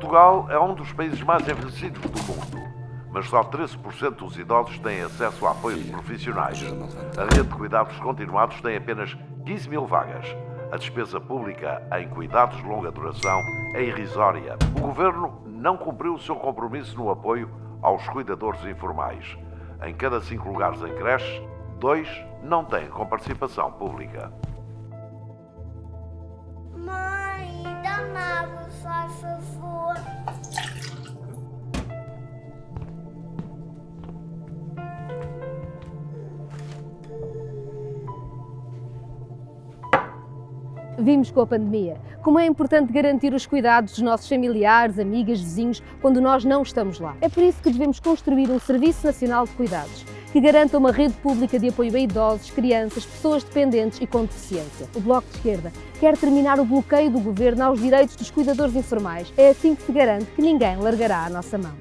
Portugal é um dos países mais envelhecidos do mundo, mas só 13% dos idosos têm acesso a apoios profissionais. A rede de cuidados continuados tem apenas 15 mil vagas. A despesa pública em cuidados de longa duração é irrisória. O governo não cumpriu o seu compromisso no apoio aos cuidadores informais. Em cada cinco lugares em creches, dois não têm com participação pública. Vimos com a pandemia como é importante garantir os cuidados dos nossos familiares, amigas, vizinhos, quando nós não estamos lá. É por isso que devemos construir um Serviço Nacional de Cuidados, que garanta uma rede pública de apoio a idosos, crianças, pessoas dependentes e com deficiência. O Bloco de Esquerda quer terminar o bloqueio do Governo aos direitos dos cuidadores informais. É assim que se garante que ninguém largará a nossa mão.